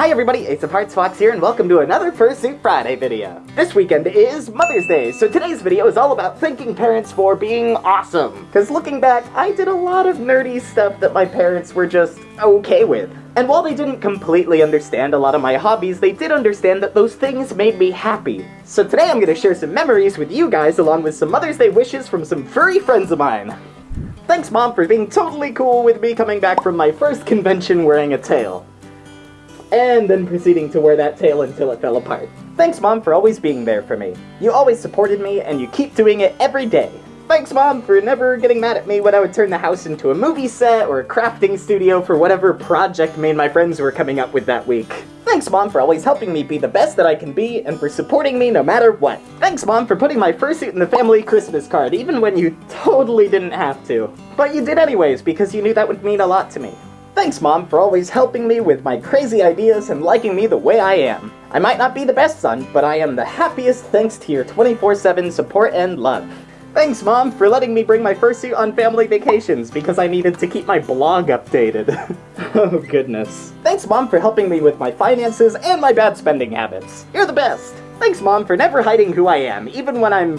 Hi everybody, Ace of Hearts Fox here, and welcome to another Fursuit Friday video. This weekend is Mother's Day, so today's video is all about thanking parents for being awesome. Because looking back, I did a lot of nerdy stuff that my parents were just okay with. And while they didn't completely understand a lot of my hobbies, they did understand that those things made me happy. So today I'm to share some memories with you guys along with some Mother's Day wishes from some furry friends of mine. Thanks mom for being totally cool with me coming back from my first convention wearing a tail and then proceeding to wear that tail until it fell apart. Thanks, Mom, for always being there for me. You always supported me, and you keep doing it every day. Thanks, Mom, for never getting mad at me when I would turn the house into a movie set or a crafting studio for whatever project me and my friends were coming up with that week. Thanks, Mom, for always helping me be the best that I can be and for supporting me no matter what. Thanks, Mom, for putting my fursuit in the family Christmas card, even when you totally didn't have to. But you did anyways, because you knew that would mean a lot to me. Thanks, Mom, for always helping me with my crazy ideas and liking me the way I am. I might not be the best son, but I am the happiest thanks to your 24-7 support and love. Thanks, Mom, for letting me bring my fursuit on family vacations because I needed to keep my blog updated. oh, goodness. Thanks, Mom, for helping me with my finances and my bad spending habits. You're the best. Thanks, Mom, for never hiding who I am, even when I'm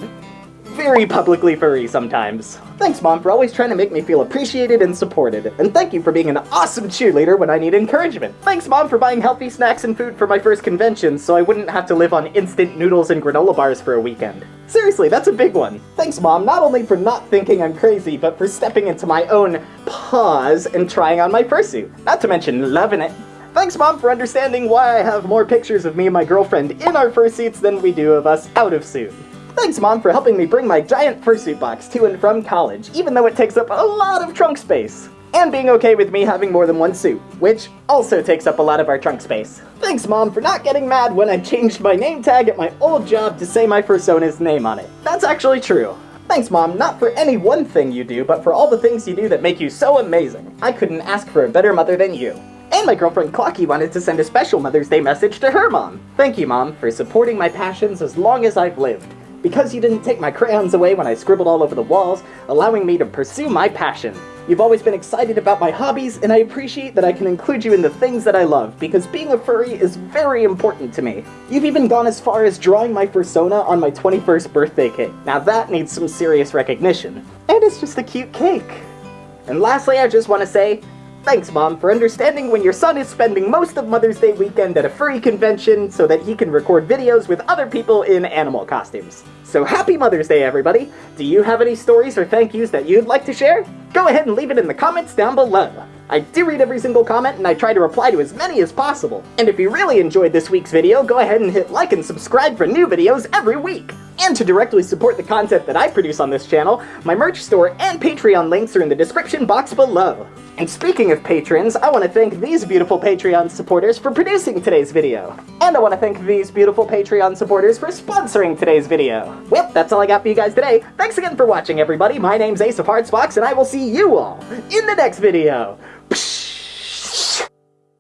very publicly furry sometimes. Thanks, Mom, for always trying to make me feel appreciated and supported. And thank you for being an awesome cheerleader when I need encouragement. Thanks, Mom, for buying healthy snacks and food for my first convention so I wouldn't have to live on instant noodles and granola bars for a weekend. Seriously, that's a big one. Thanks, Mom, not only for not thinking I'm crazy, but for stepping into my own paws and trying on my fursuit. Not to mention loving it. Thanks, Mom, for understanding why I have more pictures of me and my girlfriend in our fursuits than we do of us out of suit. Thanks, Mom, for helping me bring my giant fursuit box to and from college, even though it takes up a lot of trunk space. And being okay with me having more than one suit, which also takes up a lot of our trunk space. Thanks, Mom, for not getting mad when I changed my name tag at my old job to say my persona's name on it. That's actually true. Thanks, Mom, not for any one thing you do, but for all the things you do that make you so amazing. I couldn't ask for a better mother than you. And my girlfriend Clocky wanted to send a special Mother's Day message to her mom. Thank you, Mom, for supporting my passions as long as I've lived because you didn't take my crayons away when I scribbled all over the walls, allowing me to pursue my passion. You've always been excited about my hobbies, and I appreciate that I can include you in the things that I love, because being a furry is very important to me. You've even gone as far as drawing my persona on my 21st birthday cake. Now that needs some serious recognition. And it's just a cute cake. And lastly, I just want to say, Thanks, Mom, for understanding when your son is spending most of Mother's Day weekend at a furry convention so that he can record videos with other people in animal costumes. So happy Mother's Day, everybody! Do you have any stories or thank yous that you'd like to share? Go ahead and leave it in the comments down below. I do read every single comment and I try to reply to as many as possible. And if you really enjoyed this week's video, go ahead and hit like and subscribe for new videos every week. And to directly support the content that I produce on this channel, my merch store and Patreon links are in the description box below. And speaking of patrons, I want to thank these beautiful Patreon supporters for producing today's video. And I want to thank these beautiful Patreon supporters for sponsoring today's video. Well, that's all I got for you guys today. Thanks again for watching, everybody. My name's Ace of Hearts Fox, and I will see you all in the next video. Psh